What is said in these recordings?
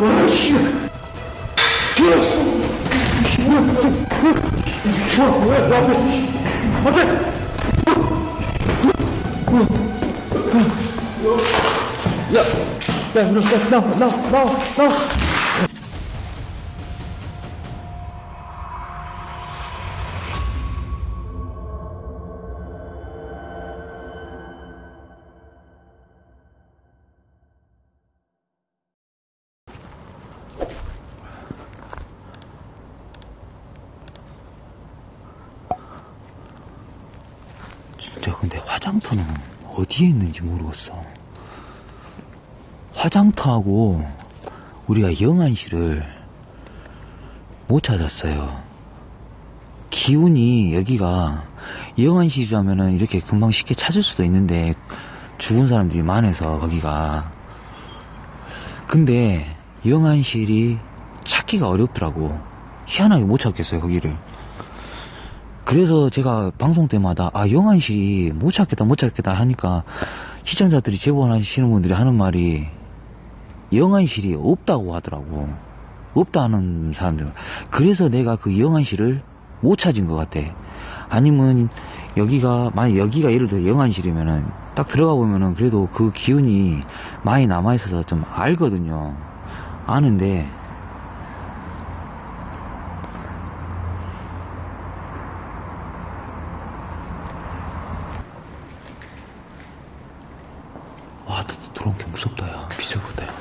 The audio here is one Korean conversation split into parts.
와, 씨. 야, 야, 나, 나, 나, 나, 나. 진짜 근데 화장터는 어디에 있는지 모르겠어. 화장터하고 우리가 영안실을 못 찾았어요. 기운이 여기가 영안실이라면은 이렇게 금방 쉽게 찾을 수도 있는데 죽은 사람들이 많아서 거기가 근데 영안실이 찾기가 어렵더라고 희한하게 못 찾겠어요 거기를 그래서 제가 방송 때마다 아 영안실이 못 찾겠다 못 찾겠다 하니까 시청자들이 제보하시는 분들이 하는 말이 영안실이 없다고 하더라고. 없다 하는 사람들. 그래서 내가 그 영안실을 못 찾은 것 같아. 아니면 여기가 만약 여기가 예를 들어 영안실이면은 딱 들어가 보면은 그래도 그 기운이 많이 남아 있어서 좀 알거든요. 아는데 와, 나 들어온 게 무섭다, 야. 비싸겠다, 야.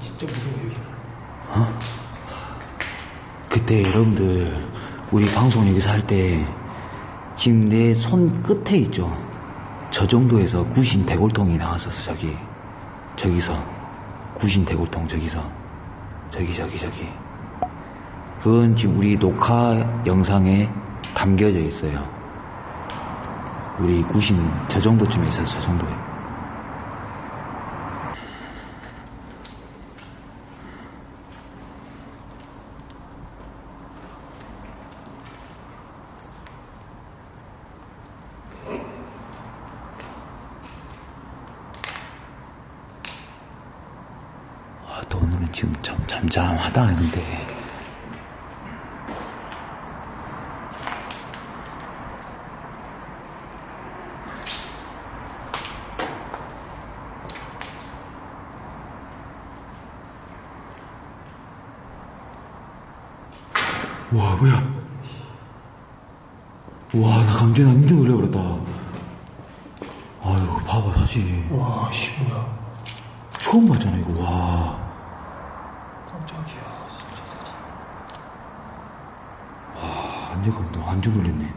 진짜 무서워 여기. 그때 여러분들, 우리 방송 여기서 할 때, 지금 내 손 끝에 있죠? 저 정도에서 구신 대골통이 나왔었어, 저기. 저기서. 구신 대골통, 저기서. 저기, 저기, 저기. 그건 지금 우리 녹화 영상에 담겨져 있어요. 우리 구신 저 정도쯤에 있어서 저 정도에. 아, 또 오늘은 지금 참 잠잠하다 했는데. 와, 뭐야. 와, 나 감정이 완전 놀래버렸다. 아이고, 봐봐, 사실. 와, 씨 뭐야? 처음 봤잖아, 이거, 와. 깜짝이야. 진짜 진짜. 아, 완전 감동, 완전 놀랬네.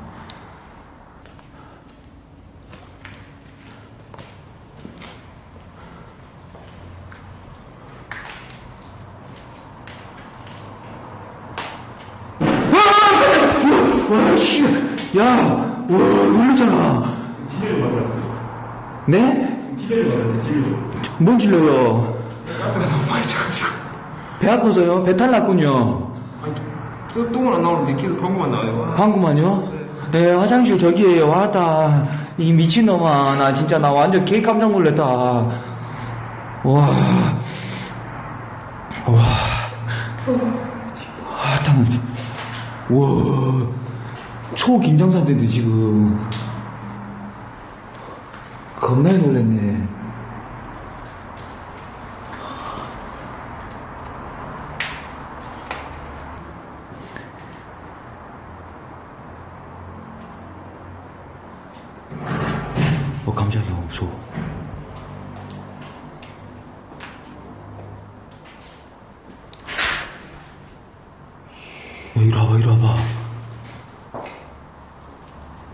와, 씨, 야, 와, 놀랬잖아. 진료를 받으러 왔어요. 네? 진료를 받으러 왔어요. 진료. 뭔 질러요? 가스가 너무 많이 차가지고. 배 아파서요? 배탈 났군요. 또, 똥은 안 나오는데 계속 방구만 나와요. 방구만요? 네, 화장실 저기에요. 왔다. 이 미친놈아. 나 진짜 나 완전 개 깜짝 놀랐다. 와. 와. 아, 잠깐. 와. 초긴장 상태인데, 지금. 겁나게 놀랐네.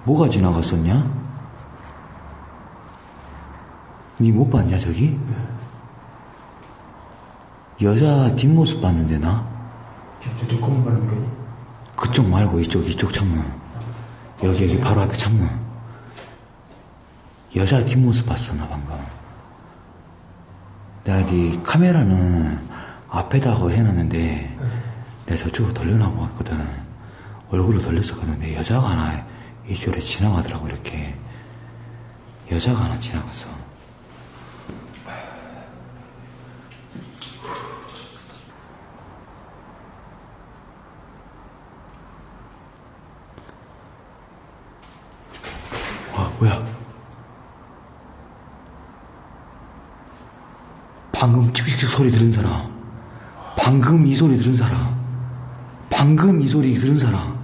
뭐가 지나갔었냐? 니 못 봤냐, 저기? 여자 뒷모습 봤는데, 나? 거니? 그쪽 말고 이쪽, 이쪽 창문. 여기, 여기 바로 앞에 창문. 여자 뒷모습 봤어, 나 방금. 내가 네 카메라는 앞에다가 해놨는데, 내가 저쪽으로 돌려놔고 했거든. 얼굴로 돌렸었거든. 근데 여자가 하나 이주를 지나가더라고 이렇게. 여자가 하나 지나가서. 와 뭐야? 방금 찍찍찍 소리 들은 사람. 방금 이 소리 들은 사람. 방금 이 소리 들은 사람.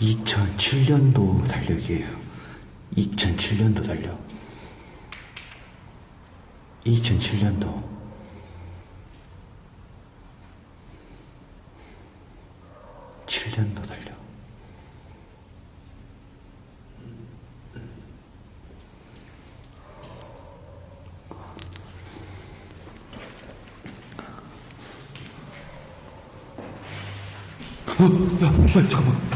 (2007년도) 달력이에요 (2007년도) 달력 (2007년도) 7년도 달려. 어, 야, 빨리 잠깐만.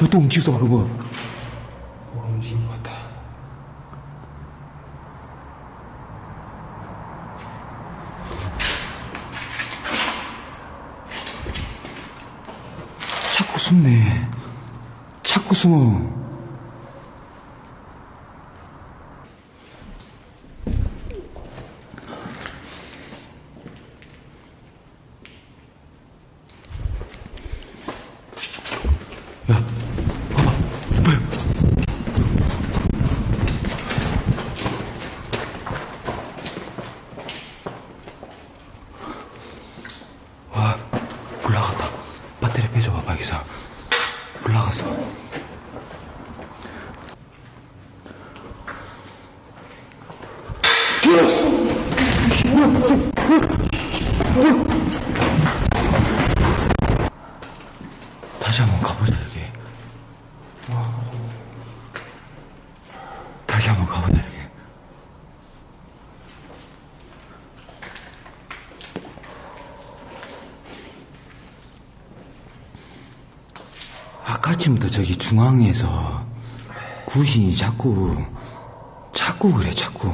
너또 움직였어, 방금 뭐. 뭐가 움직인 것 같다. 자꾸 숨네. 자꾸 숨어. 야, 봐봐. 빨리. 와, 올라갔다. 배터리 빼줘봐, 박이사. 올라갔어. 다시 한번 가보자, 여기. 다시 한번 가보자, 여기. 아까쯤부터 저기 중앙에서 구신이 자꾸 자꾸 그래 자꾸.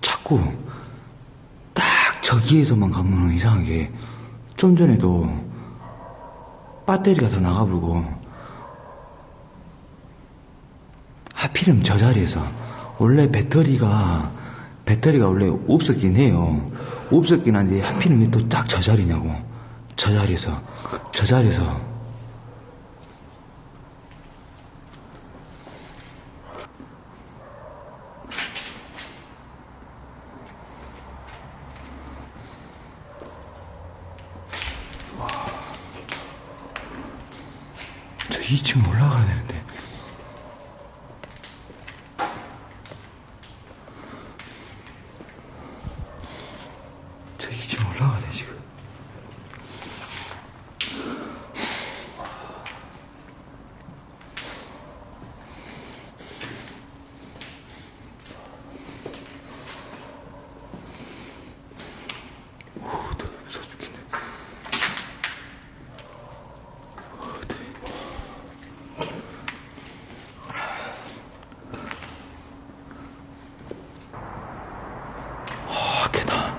자꾸. 딱 저기에서만 가면 이상하게 좀 전에도 배터리가 다 나가버리고 하필이면 저 자리에서 원래 배터리가 배터리가 원래 없었긴 해요. 없었긴 한데 하필이면 왜또딱 저 자리냐고. 저 자리에서 저 자리에서 저 2층 올라가야 되는데. 저 2층 올라가야 돼, 지금. 오, 나 무서워 죽겠네. 아, 계단.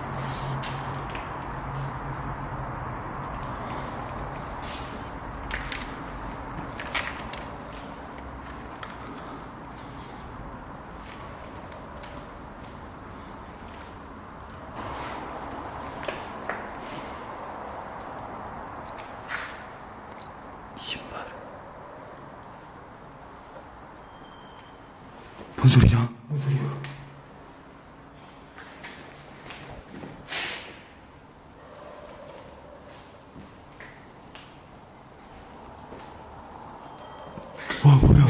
신발. 뭔 소리냐? 뭔 소리야? 와, 뭐야?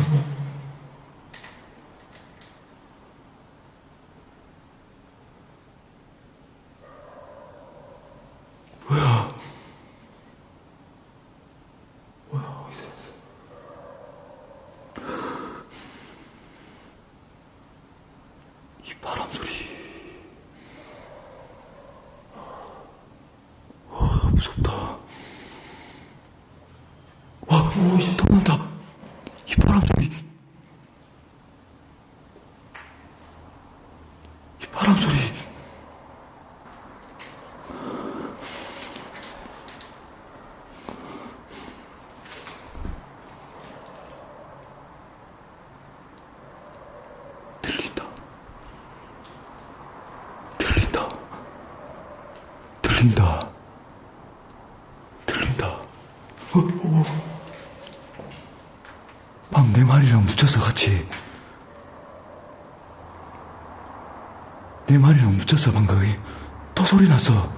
뭐야? 뭐야, 어디서 왔어? 이 바람 소리. 와, 무섭다. 와, 오씨, 더 난다. 이 바람 소리. 이 바람 소리. 들린다. 들린다. 어, 어. 방 내 말이랑 묻혔어, 같이. 내 말이랑 묻혔어, 방금. 또 소리 났어.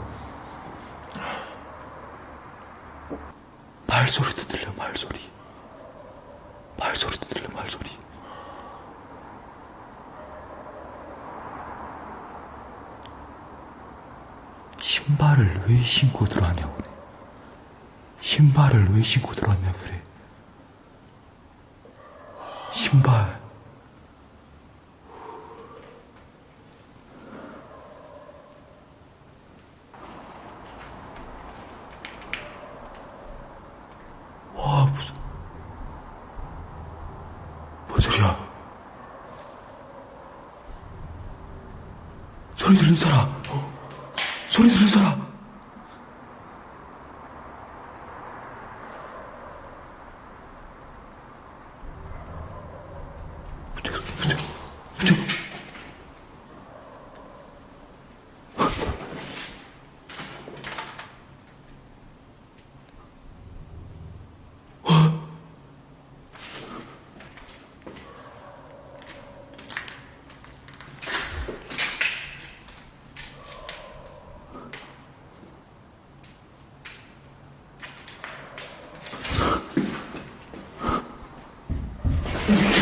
말소리도 들려, 말소리. 말소리도 들려, 말소리. 신발을 왜 신고 들어왔냐고. 신발을 왜 신고 들어왔냐 그래. 신발. 와, 무슨. 뭔 소리야? 소리 들린 사람. 소리 들린 사람.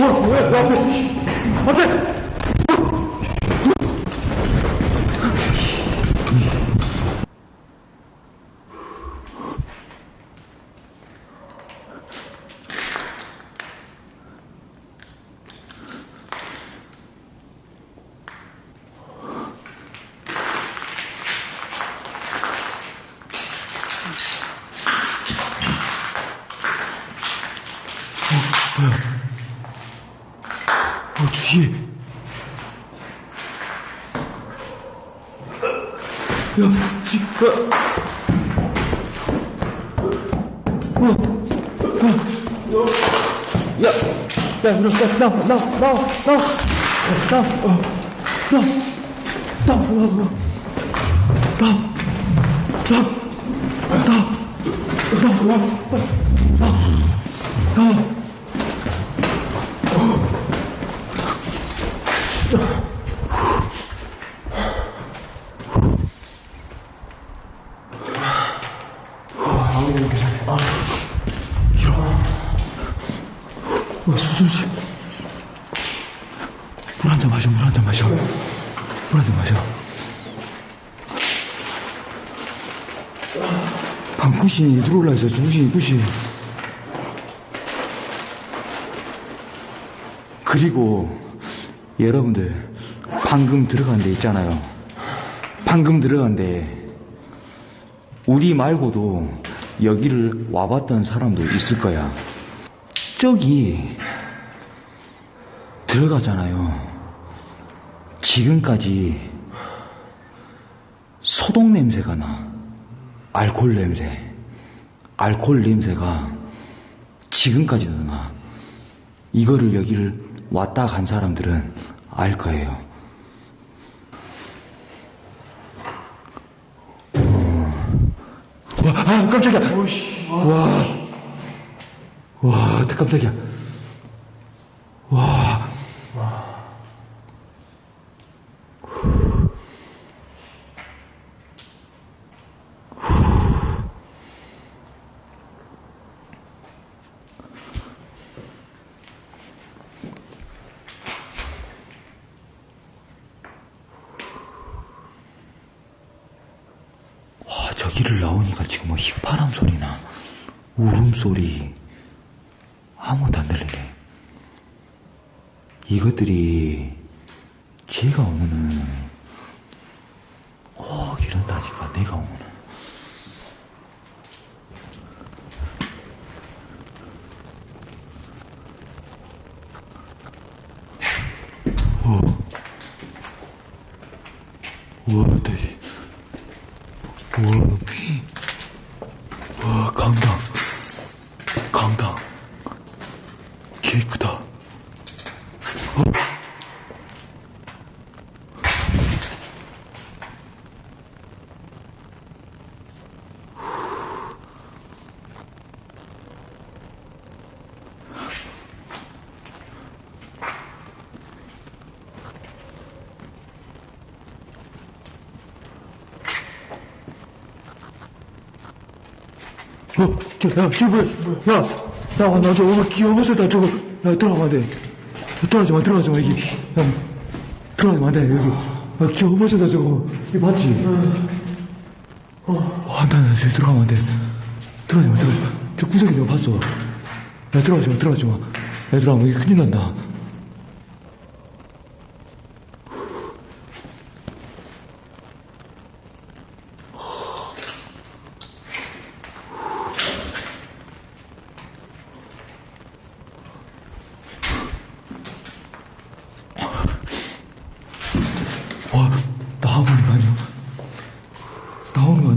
어, 뭐야, 뭐야, 뭐야. 안 돼! 야, 지, 야. 야, 야, 야, 나, 나, 나, 나, 나, 나, 나, 어, 나, 나, 나, 나, 나, 나, 나, 나, 나, 어, 수술실. 물 한 잔 마셔, 물 한 잔 마셔. 물 한 잔 마셔. 방구신이 들어올라 있어, 중신이, 굿이. 그리고, 여러분들, 방금 들어간 데 있잖아요. 방금 들어간 데, 우리 말고도 여기를 와봤던 사람도 있을 거야. 저기 들어가잖아요. 지금까지 소독 냄새가 나. 알코올 냄새. 알코올 냄새가 지금까지도 나. 이거를 여기를 왔다 간 사람들은 알 거예요. 와, 아, 깜짝이야. 와. 와, 깜짝이야. 와. 와, 저기를 나오니까 지금 뭐 휘파람 소리나, 울음소리, 아무것도 안 들리네. 이것들이 제가 오면은 꼭 이런다니까, 내가 오면 world 어, 저, 야, 저 뭐야? 야, 야, 나저 오늘 기어버스다 저거. 야, 들어가면 안 돼. 야, 들어가지 마, 들어가지 마, 이게. 야, 들어가면 안 돼, 여기. 야, 기어버스다 저거. 이거 맞지? 어, 아, 나, 나, 저기 들어가면 안 돼. 들어가지 마, 들어가지 마. 저 구석에 내가 봤어. 야, 들어가지 마, 들어가지 마. 야, 들어가면 이게 큰일 난다. 와, 나와보는 거 아니야?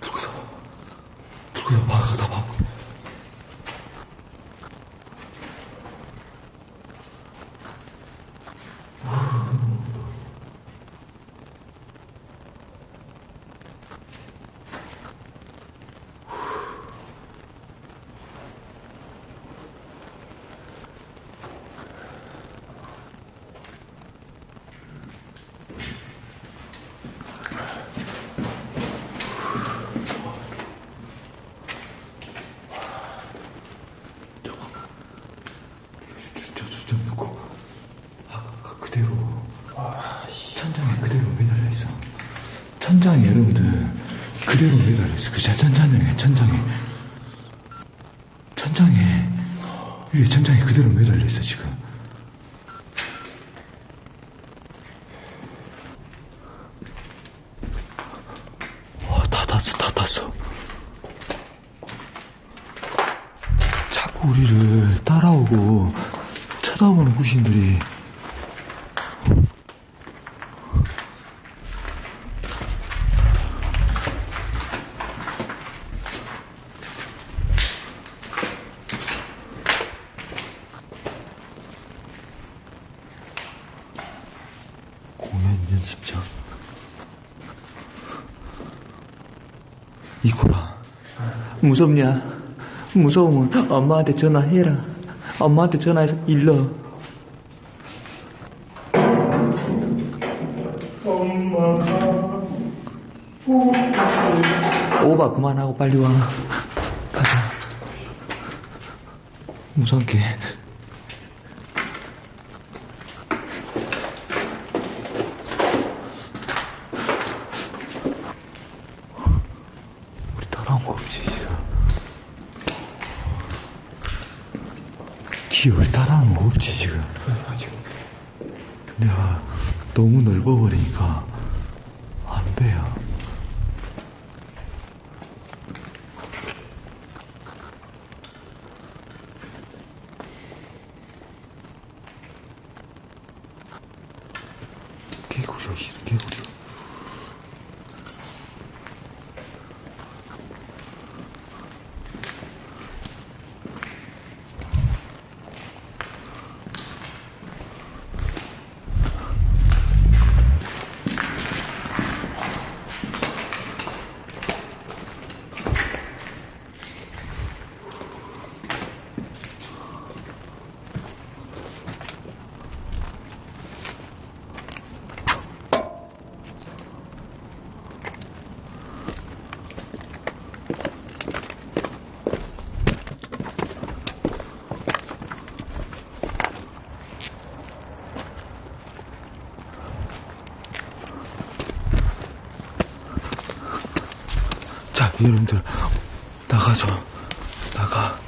들고서, 들고서 봐, 다 봐. 저, 저, 저, 놓고. 아, 그대로. 천장에 그대로 매달려 있어. 천장에 여러분들, 그대로 매달려 있어. 그 천장에, 천장에. 천장에, 위에 천장에 그대로 매달려 있어, 지금. 와, 다 탔어, 다 탔어. 자꾸 우리를 따라오고 쳐다보는 구신들이 공연 연습장 이코라 무섭냐? 무서우면 엄마한테 전화해라. 엄마한테 전화해서 일러. 오바 그만하고 빨리 와. 가자. 무섭게. 우리 따라온 거 없지, 지금. 기억을 따라오는 거 없지 지금? 내가 너무 넓어버리니까 안 돼요 개구리야 이 개구리 자, 여러분들, 나가죠. 나가.